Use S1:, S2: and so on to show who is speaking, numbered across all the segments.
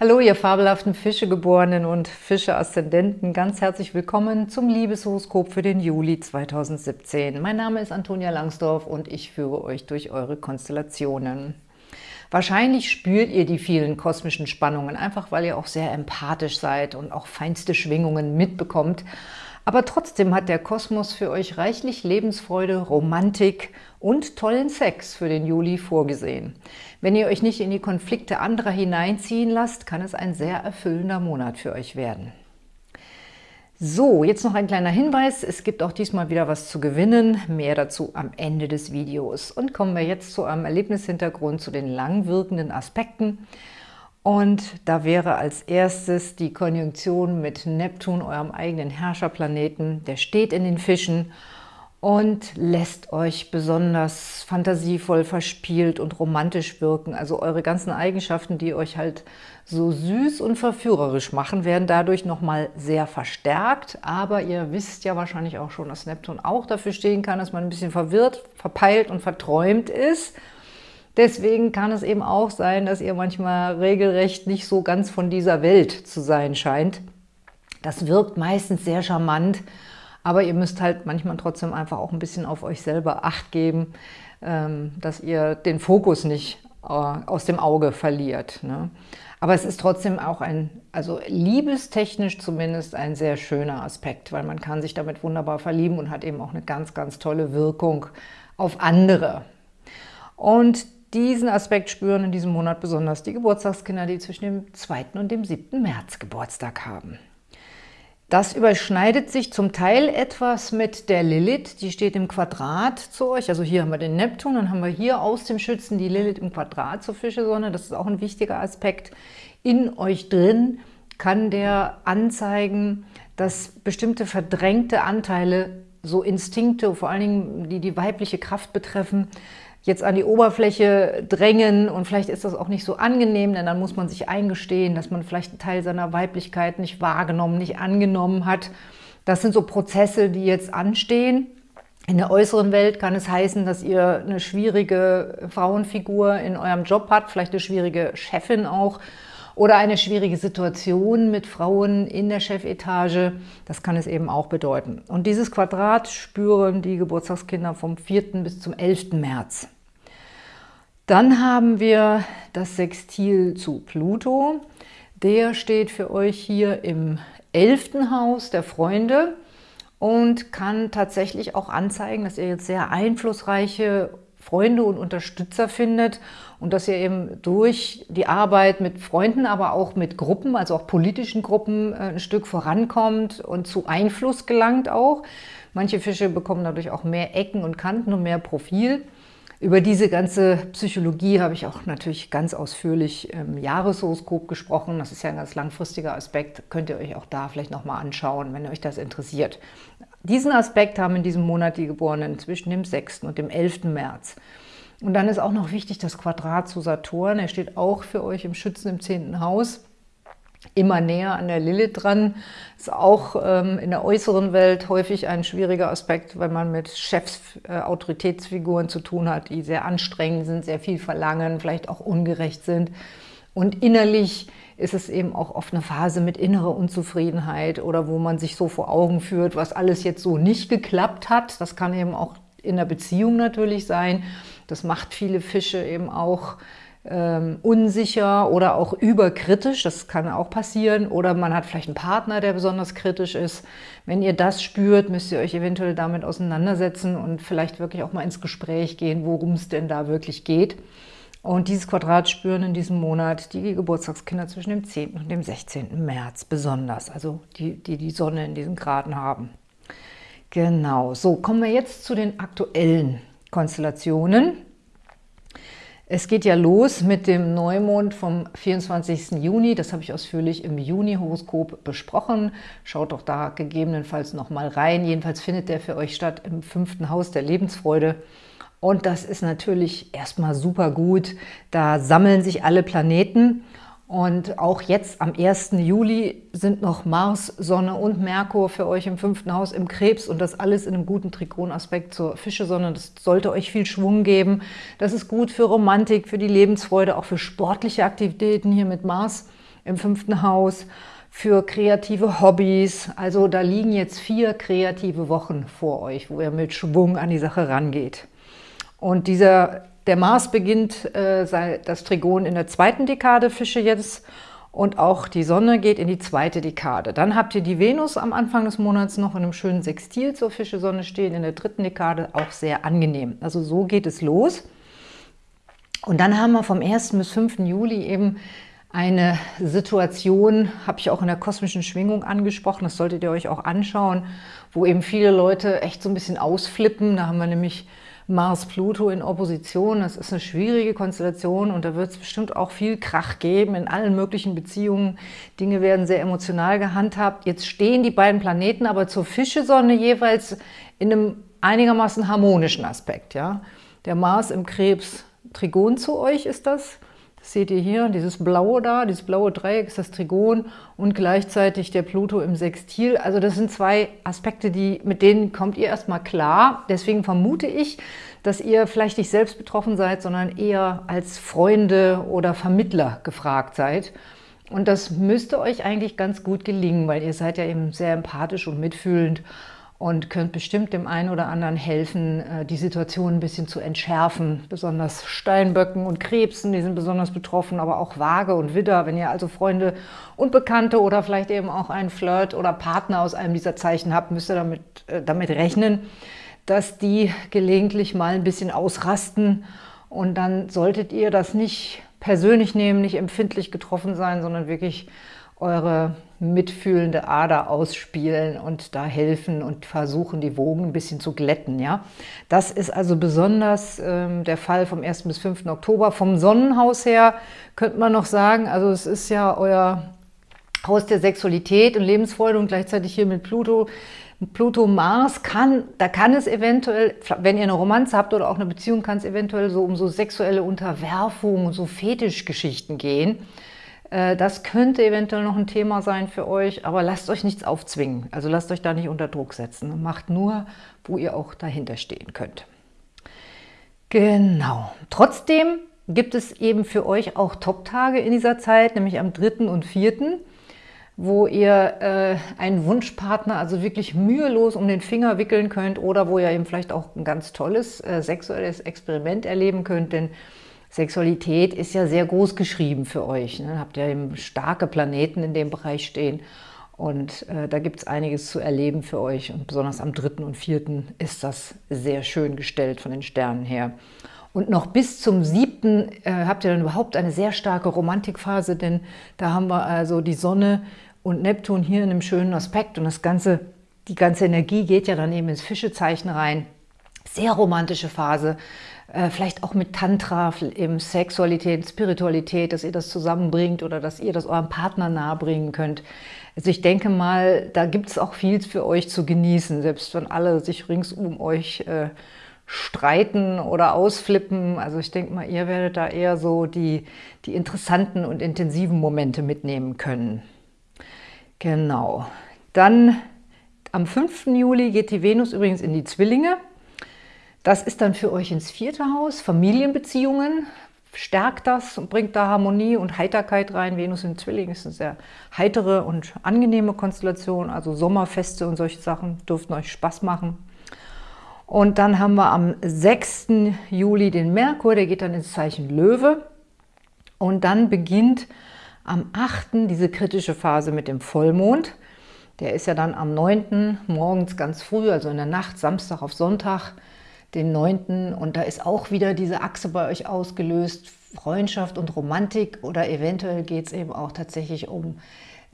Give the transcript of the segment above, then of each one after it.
S1: Hallo, ihr fabelhaften Fischegeborenen und Fische-Aszendenten. Ganz herzlich willkommen zum Liebeshoroskop für den Juli 2017. Mein Name ist Antonia Langsdorf und ich führe euch durch eure Konstellationen. Wahrscheinlich spürt ihr die vielen kosmischen Spannungen, einfach weil ihr auch sehr empathisch seid und auch feinste Schwingungen mitbekommt. Aber trotzdem hat der Kosmos für euch reichlich Lebensfreude, Romantik und tollen Sex für den Juli vorgesehen. Wenn ihr euch nicht in die Konflikte anderer hineinziehen lasst, kann es ein sehr erfüllender Monat für euch werden. So, jetzt noch ein kleiner Hinweis. Es gibt auch diesmal wieder was zu gewinnen. Mehr dazu am Ende des Videos. Und kommen wir jetzt zu einem Erlebnishintergrund, zu den langwirkenden Aspekten. Und da wäre als erstes die Konjunktion mit Neptun, eurem eigenen Herrscherplaneten. Der steht in den Fischen und lässt euch besonders fantasievoll, verspielt und romantisch wirken. Also eure ganzen Eigenschaften, die euch halt so süß und verführerisch machen, werden dadurch nochmal sehr verstärkt. Aber ihr wisst ja wahrscheinlich auch schon, dass Neptun auch dafür stehen kann, dass man ein bisschen verwirrt, verpeilt und verträumt ist. Deswegen kann es eben auch sein, dass ihr manchmal regelrecht nicht so ganz von dieser Welt zu sein scheint. Das wirkt meistens sehr charmant, aber ihr müsst halt manchmal trotzdem einfach auch ein bisschen auf euch selber Acht geben, ähm, dass ihr den Fokus nicht äh, aus dem Auge verliert. Ne? Aber es ist trotzdem auch ein, also liebestechnisch zumindest, ein sehr schöner Aspekt, weil man kann sich damit wunderbar verlieben und hat eben auch eine ganz, ganz tolle Wirkung auf andere. Und diesen Aspekt spüren in diesem Monat besonders die Geburtstagskinder, die zwischen dem 2. und dem 7. März Geburtstag haben. Das überschneidet sich zum Teil etwas mit der Lilith, die steht im Quadrat zu euch. Also hier haben wir den Neptun, dann haben wir hier aus dem Schützen die Lilith im Quadrat zur Fischesonne. Das ist auch ein wichtiger Aspekt. In euch drin kann der anzeigen, dass bestimmte verdrängte Anteile, so Instinkte, vor allen Dingen die die weibliche Kraft betreffen, jetzt an die Oberfläche drängen und vielleicht ist das auch nicht so angenehm, denn dann muss man sich eingestehen, dass man vielleicht einen Teil seiner Weiblichkeit nicht wahrgenommen, nicht angenommen hat. Das sind so Prozesse, die jetzt anstehen. In der äußeren Welt kann es heißen, dass ihr eine schwierige Frauenfigur in eurem Job habt, vielleicht eine schwierige Chefin auch oder eine schwierige Situation mit Frauen in der Chefetage. Das kann es eben auch bedeuten. Und dieses Quadrat spüren die Geburtstagskinder vom 4. bis zum 11. März. Dann haben wir das Sextil zu Pluto. Der steht für euch hier im 11. Haus der Freunde und kann tatsächlich auch anzeigen, dass ihr jetzt sehr einflussreiche Freunde und Unterstützer findet und dass ihr eben durch die Arbeit mit Freunden, aber auch mit Gruppen, also auch politischen Gruppen, äh, ein Stück vorankommt und zu Einfluss gelangt auch. Manche Fische bekommen dadurch auch mehr Ecken und Kanten und mehr Profil. Über diese ganze Psychologie habe ich auch natürlich ganz ausführlich im Jahreshoroskop gesprochen. Das ist ja ein ganz langfristiger Aspekt. Könnt ihr euch auch da vielleicht nochmal anschauen, wenn euch das interessiert. Diesen Aspekt haben in diesem Monat die Geborenen zwischen dem 6. und dem 11. März. Und dann ist auch noch wichtig das Quadrat zu Saturn. Er steht auch für euch im Schützen im 10. Haus immer näher an der Lilith dran. Ist auch ähm, in der äußeren Welt häufig ein schwieriger Aspekt, wenn man mit Chefs, äh, Autoritätsfiguren zu tun hat, die sehr anstrengend sind, sehr viel verlangen, vielleicht auch ungerecht sind. Und innerlich ist es eben auch oft eine Phase mit innerer Unzufriedenheit oder wo man sich so vor Augen führt, was alles jetzt so nicht geklappt hat. Das kann eben auch in der Beziehung natürlich sein. Das macht viele Fische eben auch ähm, unsicher oder auch überkritisch, das kann auch passieren, oder man hat vielleicht einen Partner, der besonders kritisch ist. Wenn ihr das spürt, müsst ihr euch eventuell damit auseinandersetzen und vielleicht wirklich auch mal ins Gespräch gehen, worum es denn da wirklich geht. Und dieses Quadrat spüren in diesem Monat die Geburtstagskinder zwischen dem 10. und dem 16. März besonders, also die, die die Sonne in diesen Graden haben. Genau, so kommen wir jetzt zu den aktuellen Konstellationen. Es geht ja los mit dem Neumond vom 24. Juni. Das habe ich ausführlich im Juni-Horoskop besprochen. Schaut doch da gegebenenfalls noch mal rein. Jedenfalls findet der für euch statt im fünften Haus der Lebensfreude. Und das ist natürlich erstmal super gut. Da sammeln sich alle Planeten und auch jetzt am 1. Juli sind noch Mars, Sonne und Merkur für euch im fünften Haus im Krebs und das alles in einem guten Trikonaspekt zur Fische-Sonne. Das sollte euch viel Schwung geben. Das ist gut für Romantik, für die Lebensfreude, auch für sportliche Aktivitäten hier mit Mars im fünften Haus, für kreative Hobbys. Also da liegen jetzt vier kreative Wochen vor euch, wo ihr mit Schwung an die Sache rangeht. Und dieser, der Mars beginnt äh, das Trigon in der zweiten Dekade Fische jetzt und auch die Sonne geht in die zweite Dekade. Dann habt ihr die Venus am Anfang des Monats noch in einem schönen Sextil zur Fische-Sonne stehen, in der dritten Dekade auch sehr angenehm. Also so geht es los. Und dann haben wir vom 1. bis 5. Juli eben eine Situation, habe ich auch in der kosmischen Schwingung angesprochen, das solltet ihr euch auch anschauen, wo eben viele Leute echt so ein bisschen ausflippen. Da haben wir nämlich Mars-Pluto in Opposition. Das ist eine schwierige Konstellation und da wird es bestimmt auch viel Krach geben in allen möglichen Beziehungen. Dinge werden sehr emotional gehandhabt. Jetzt stehen die beiden Planeten aber zur Fischesonne jeweils in einem einigermaßen harmonischen Aspekt. Ja? Der Mars im Krebs Trigon zu euch ist das seht ihr hier, dieses blaue da, dieses blaue Dreieck ist das Trigon und gleichzeitig der Pluto im Sextil. Also das sind zwei Aspekte, die, mit denen kommt ihr erstmal klar. Deswegen vermute ich, dass ihr vielleicht nicht selbst betroffen seid, sondern eher als Freunde oder Vermittler gefragt seid. Und das müsste euch eigentlich ganz gut gelingen, weil ihr seid ja eben sehr empathisch und mitfühlend und könnt bestimmt dem einen oder anderen helfen, äh, die Situation ein bisschen zu entschärfen. Besonders Steinböcken und Krebsen, die sind besonders betroffen, aber auch Waage und Widder. Wenn ihr also Freunde und Bekannte oder vielleicht eben auch einen Flirt oder Partner aus einem dieser Zeichen habt, müsst ihr damit, äh, damit rechnen, dass die gelegentlich mal ein bisschen ausrasten und dann solltet ihr das nicht persönlich nehmen, nicht empfindlich getroffen sein, sondern wirklich eure mitfühlende Ader ausspielen und da helfen und versuchen, die Wogen ein bisschen zu glätten. Ja? Das ist also besonders ähm, der Fall vom 1. bis 5. Oktober. Vom Sonnenhaus her könnte man noch sagen, also es ist ja euer Haus der Sexualität und Lebensfreude und gleichzeitig hier mit Pluto. Pluto Mars kann, da kann es eventuell, wenn ihr eine Romanze habt oder auch eine Beziehung, kann es eventuell so um so sexuelle Unterwerfung und so Fetischgeschichten gehen. Äh, das könnte eventuell noch ein Thema sein für euch, aber lasst euch nichts aufzwingen. Also lasst euch da nicht unter Druck setzen. Macht nur, wo ihr auch dahinter stehen könnt. Genau. Trotzdem gibt es eben für euch auch Top-Tage in dieser Zeit, nämlich am 3. und 4., wo ihr äh, einen Wunschpartner also wirklich mühelos um den Finger wickeln könnt oder wo ihr eben vielleicht auch ein ganz tolles äh, sexuelles Experiment erleben könnt, denn Sexualität ist ja sehr groß geschrieben für euch. Ne? Habt ja eben starke Planeten in dem Bereich stehen. Und äh, da gibt es einiges zu erleben für euch. Und besonders am 3. und 4. ist das sehr schön gestellt von den Sternen her. Und noch bis zum 7. Äh, habt ihr dann überhaupt eine sehr starke Romantikphase, denn da haben wir also die Sonne und Neptun hier in einem schönen Aspekt. Und das ganze, die ganze Energie geht ja dann eben ins Fischezeichen rein. Sehr romantische Phase. Äh, vielleicht auch mit Tantra, eben Sexualität, Spiritualität, dass ihr das zusammenbringt oder dass ihr das eurem Partner nahebringen könnt. Also ich denke mal, da gibt es auch viel für euch zu genießen, selbst wenn alle sich rings um euch äh, streiten oder ausflippen. Also ich denke mal, ihr werdet da eher so die, die interessanten und intensiven Momente mitnehmen können. Genau. Dann am 5. Juli geht die Venus übrigens in die Zwillinge. Das ist dann für euch ins vierte Haus, Familienbeziehungen, stärkt das und bringt da Harmonie und Heiterkeit rein. Venus in Zwilling ist eine sehr heitere und angenehme Konstellation, also Sommerfeste und solche Sachen dürften euch Spaß machen. Und dann haben wir am 6. Juli den Merkur, der geht dann ins Zeichen Löwe. Und dann beginnt am 8. diese kritische Phase mit dem Vollmond. Der ist ja dann am 9. morgens ganz früh, also in der Nacht, Samstag auf Sonntag, den 9. Und da ist auch wieder diese Achse bei euch ausgelöst, Freundschaft und Romantik oder eventuell geht es eben auch tatsächlich um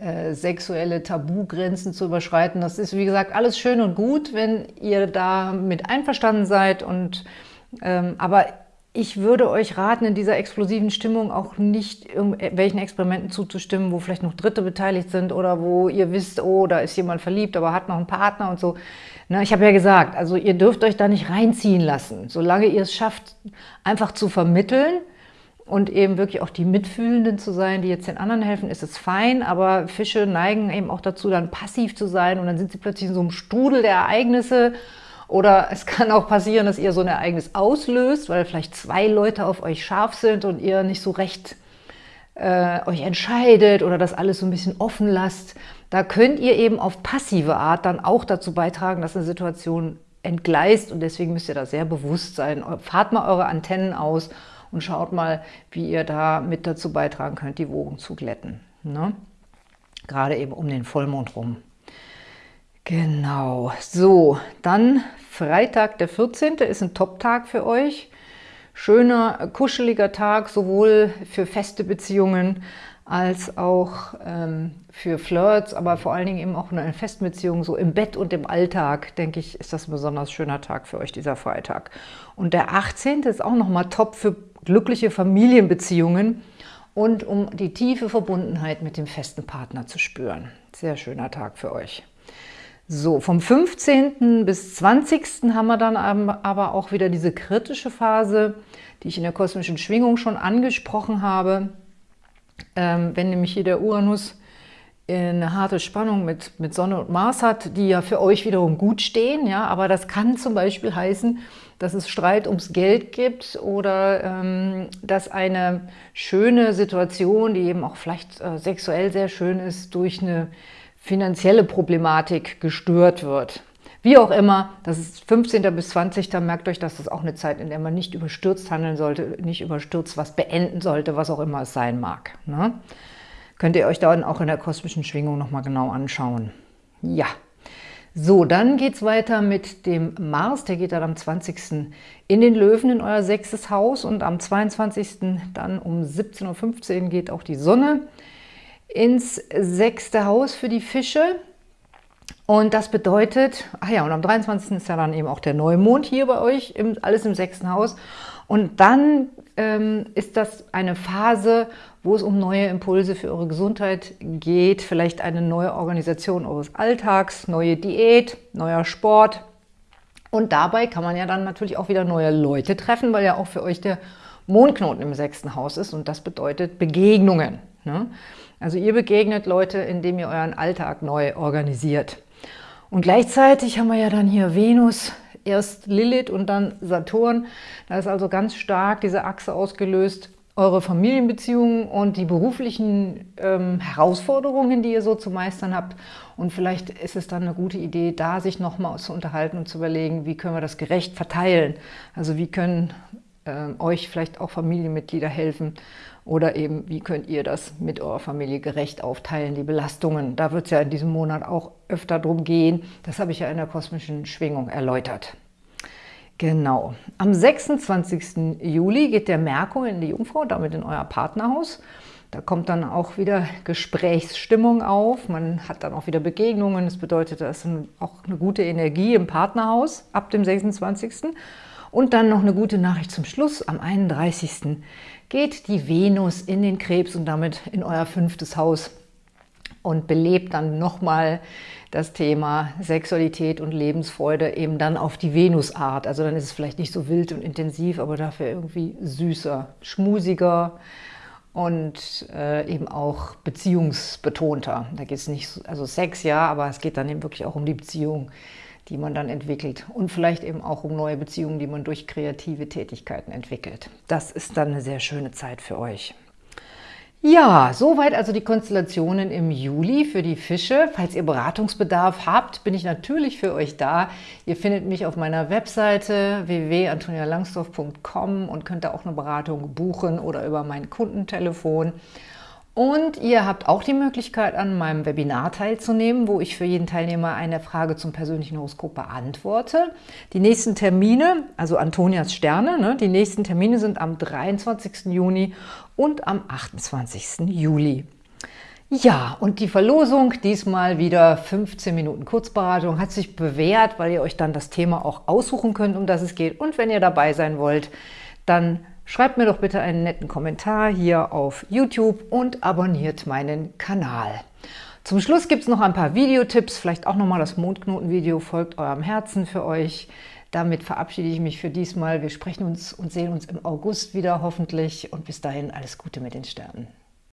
S1: äh, sexuelle Tabugrenzen zu überschreiten. Das ist, wie gesagt, alles schön und gut, wenn ihr da mit einverstanden seid. Und, ähm, aber ich würde euch raten, in dieser explosiven Stimmung auch nicht irgendwelchen Experimenten zuzustimmen, wo vielleicht noch Dritte beteiligt sind oder wo ihr wisst, oh, da ist jemand verliebt, aber hat noch einen Partner und so. Na, ich habe ja gesagt, also ihr dürft euch da nicht reinziehen lassen. Solange ihr es schafft, einfach zu vermitteln und eben wirklich auch die Mitfühlenden zu sein, die jetzt den anderen helfen, ist es fein. Aber Fische neigen eben auch dazu, dann passiv zu sein und dann sind sie plötzlich in so einem Strudel der Ereignisse. Oder es kann auch passieren, dass ihr so ein Ereignis auslöst, weil vielleicht zwei Leute auf euch scharf sind und ihr nicht so recht äh, euch entscheidet oder das alles so ein bisschen offen lasst, da könnt ihr eben auf passive Art dann auch dazu beitragen, dass eine Situation entgleist und deswegen müsst ihr da sehr bewusst sein. Fahrt mal eure Antennen aus und schaut mal, wie ihr da mit dazu beitragen könnt, die Wogen zu glätten. Ne? Gerade eben um den Vollmond rum. Genau, so, dann Freitag der 14. ist ein Top-Tag für euch. Schöner, kuscheliger Tag, sowohl für feste Beziehungen als auch ähm, für Flirts, aber vor allen Dingen eben auch eine Festbeziehung, so im Bett und im Alltag, denke ich, ist das ein besonders schöner Tag für euch, dieser Freitag. Und der 18. ist auch nochmal top für glückliche Familienbeziehungen und um die tiefe Verbundenheit mit dem festen Partner zu spüren. Sehr schöner Tag für euch. So, vom 15. bis 20. haben wir dann aber auch wieder diese kritische Phase, die ich in der kosmischen Schwingung schon angesprochen habe. Ähm, wenn nämlich hier der Uranus eine harte Spannung mit, mit Sonne und Mars hat, die ja für euch wiederum gut stehen, ja, aber das kann zum Beispiel heißen, dass es Streit ums Geld gibt oder ähm, dass eine schöne Situation, die eben auch vielleicht äh, sexuell sehr schön ist, durch eine finanzielle Problematik gestört wird. Wie auch immer, das ist 15. bis 20. Merkt euch, dass das auch eine Zeit, in der man nicht überstürzt handeln sollte, nicht überstürzt was beenden sollte, was auch immer es sein mag. Ne? Könnt ihr euch dann auch in der kosmischen Schwingung nochmal genau anschauen. Ja, so, dann geht es weiter mit dem Mars, der geht dann am 20. in den Löwen in euer sechstes Haus und am 22. dann um 17.15 Uhr geht auch die Sonne ins sechste Haus für die Fische. Und das bedeutet, ach ja, und am 23. ist ja dann eben auch der Neumond hier bei euch, im, alles im sechsten Haus. Und dann ähm, ist das eine Phase, wo es um neue Impulse für eure Gesundheit geht, vielleicht eine neue Organisation eures Alltags, neue Diät, neuer Sport. Und dabei kann man ja dann natürlich auch wieder neue Leute treffen, weil ja auch für euch der Mondknoten im sechsten Haus ist und das bedeutet Begegnungen. Ne? Also ihr begegnet Leute, indem ihr euren Alltag neu organisiert. Und gleichzeitig haben wir ja dann hier Venus, erst Lilith und dann Saturn. Da ist also ganz stark diese Achse ausgelöst, eure Familienbeziehungen und die beruflichen ähm, Herausforderungen, die ihr so zu meistern habt. Und vielleicht ist es dann eine gute Idee, da sich nochmal zu unterhalten und zu überlegen, wie können wir das gerecht verteilen. Also wie können äh, euch vielleicht auch Familienmitglieder helfen oder eben, wie könnt ihr das mit eurer Familie gerecht aufteilen, die Belastungen. Da wird es ja in diesem Monat auch öfter drum gehen. Das habe ich ja in der kosmischen Schwingung erläutert. Genau. Am 26. Juli geht der Merkur in die Jungfrau, damit in euer Partnerhaus. Da kommt dann auch wieder Gesprächsstimmung auf. Man hat dann auch wieder Begegnungen. Das bedeutet, da ist auch eine gute Energie im Partnerhaus ab dem 26. Und dann noch eine gute Nachricht zum Schluss. Am 31 geht die Venus in den Krebs und damit in euer fünftes Haus und belebt dann nochmal das Thema Sexualität und Lebensfreude eben dann auf die Venusart. Also dann ist es vielleicht nicht so wild und intensiv, aber dafür irgendwie süßer, schmusiger und äh, eben auch beziehungsbetonter. Da geht es nicht, also Sex ja, aber es geht dann eben wirklich auch um die Beziehung die man dann entwickelt und vielleicht eben auch um neue Beziehungen, die man durch kreative Tätigkeiten entwickelt. Das ist dann eine sehr schöne Zeit für euch. Ja, soweit also die Konstellationen im Juli für die Fische. Falls ihr Beratungsbedarf habt, bin ich natürlich für euch da. Ihr findet mich auf meiner Webseite www.antonialangsdorf.com und könnt da auch eine Beratung buchen oder über mein Kundentelefon. Und ihr habt auch die Möglichkeit, an meinem Webinar teilzunehmen, wo ich für jeden Teilnehmer eine Frage zum persönlichen Horoskop beantworte. Die nächsten Termine, also Antonias Sterne, ne, die nächsten Termine sind am 23. Juni und am 28. Juli. Ja, und die Verlosung, diesmal wieder 15 Minuten Kurzberatung, hat sich bewährt, weil ihr euch dann das Thema auch aussuchen könnt, um das es geht. Und wenn ihr dabei sein wollt, dann Schreibt mir doch bitte einen netten Kommentar hier auf YouTube und abonniert meinen Kanal. Zum Schluss gibt es noch ein paar Videotipps, vielleicht auch nochmal das Mondknotenvideo folgt eurem Herzen für euch. Damit verabschiede ich mich für diesmal. Wir sprechen uns und sehen uns im August wieder hoffentlich und bis dahin alles Gute mit den Sternen.